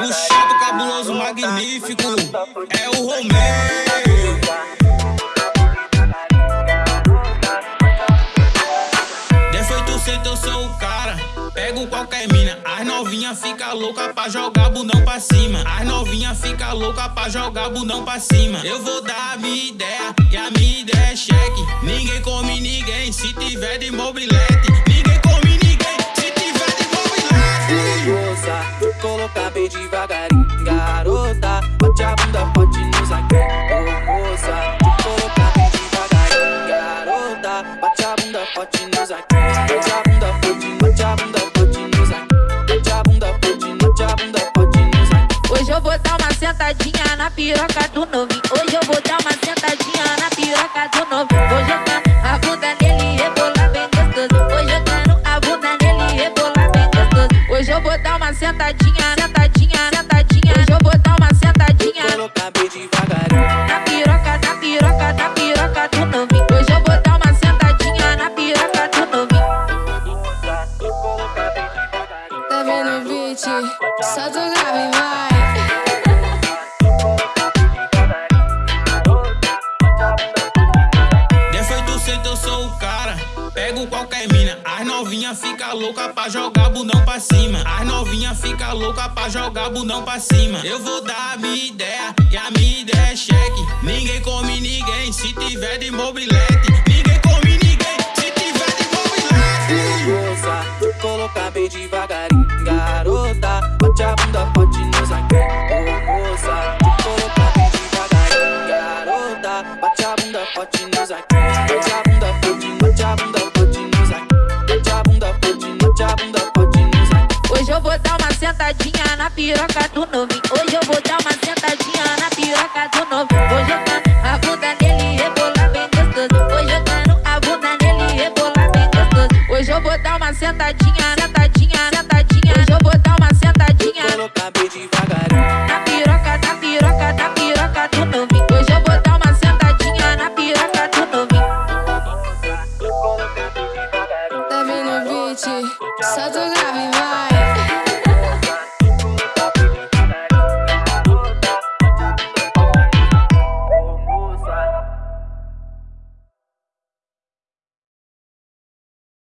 O chato cabuloso magnífico é o Romeu. Eu sou o cara. Pego qualquer mina, as novinha fica louca pra jogar bundão pra cima. As novinha fica louca pra jogar bundão pra cima. Eu vou dar a minha ideia, e a minha ideia é cheque. Ninguém come ninguém se tiver de mobilete. Bate a bunda forte no zagueiro. Ô moça, colocar bem devagarinho, garota. Bate a bunda forte no zagueiro. Bate a bunda forte, bate a bunda forte no zagueiro. Bate a bunda forte, bate a bunda forte no zagueiro. Hoje eu vou dar uma sentadinha na piroca do novinho. Hoje eu vou dar uma sentadinha na piroca do novinho. Eu quero a bunda nele rebolar bem gostoso. Eu quero a bunda nele rebolar bem gostoso. Hoje eu vou dar uma sentadinha, sentadinha, sentadinha. Hoje eu vou Colocar bem na piroca, na piroca, na piroca do novinho. Hoje eu vou dar uma sentadinha na piroca do novinho. Tá vendo o beat? Solta o grave vai. Pego qualquer mina, as novinha fica louca pra jogar bundão pra cima. As novinha fica louca pra jogar bundão pra cima. Eu vou dar a minha ideia, e a minha ideia é cheque. Ninguém come ninguém se tiver de mobilete. Ninguém come ninguém se tiver de mobilete. Moça, colocar bem devagarinho, garota. Bate a bunda forte no zagueiro. Ô moça, colocar bem devagarinho, garota. sentadinha na piroca do novinho Hoje eu vou dar uma sentadinha na piroca do novinho Vou jogando a bunda nele e rebolar bem gostoso. Vou jogando a bunda nele e rebolar bem gostoso. Hoje eu vou dar uma sentadinha, sentadinha, sentadinha. Hoje eu vou dar uma sentadinha. Colocar bem devagarinho Na piroca, na piroca, na piroca do novinho Hoje eu vou dar uma sentadinha na piroca do novinho Tá vindo o beat, grave vai.